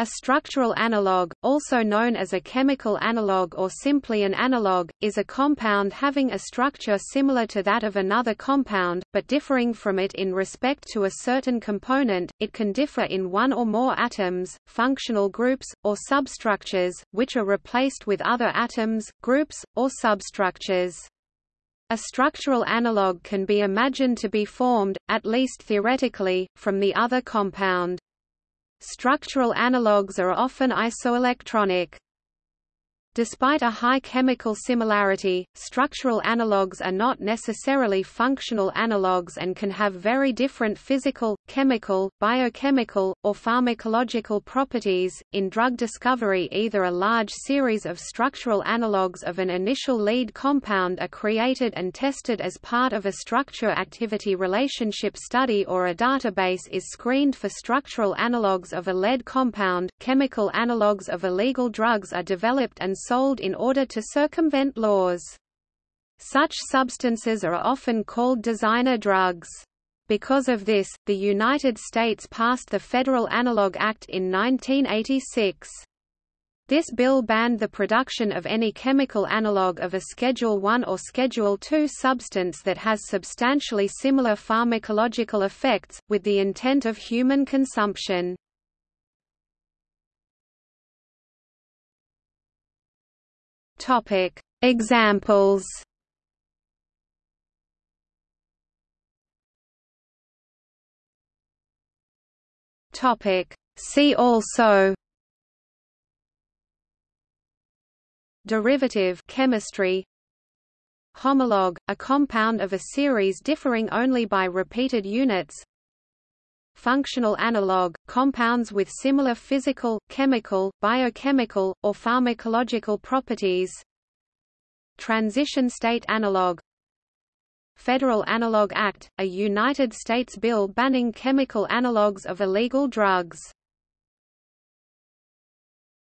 A structural analog, also known as a chemical analog or simply an analog, is a compound having a structure similar to that of another compound, but differing from it in respect to a certain component. It can differ in one or more atoms, functional groups, or substructures, which are replaced with other atoms, groups, or substructures. A structural analog can be imagined to be formed, at least theoretically, from the other compound. Structural analogues are often isoelectronic. Despite a high chemical similarity, structural analogues are not necessarily functional analogues and can have very different physical, chemical, biochemical, or pharmacological properties. In drug discovery, either a large series of structural analogues of an initial lead compound are created and tested as part of a structure activity relationship study or a database is screened for structural analogues of a lead compound. Chemical analogues of illegal drugs are developed and sold in order to circumvent laws. Such substances are often called designer drugs. Because of this, the United States passed the Federal Analog Act in 1986. This bill banned the production of any chemical analog of a Schedule I or Schedule II substance that has substantially similar pharmacological effects, with the intent of human consumption. Topic: Examples. Topic: See also. Derivative chemistry Homologue, a compound of a series differing only by repeated units functional analog, compounds with similar physical, chemical, biochemical, or pharmacological properties. Transition state analog. Federal Analog Act, a United States bill banning chemical analogues of illegal drugs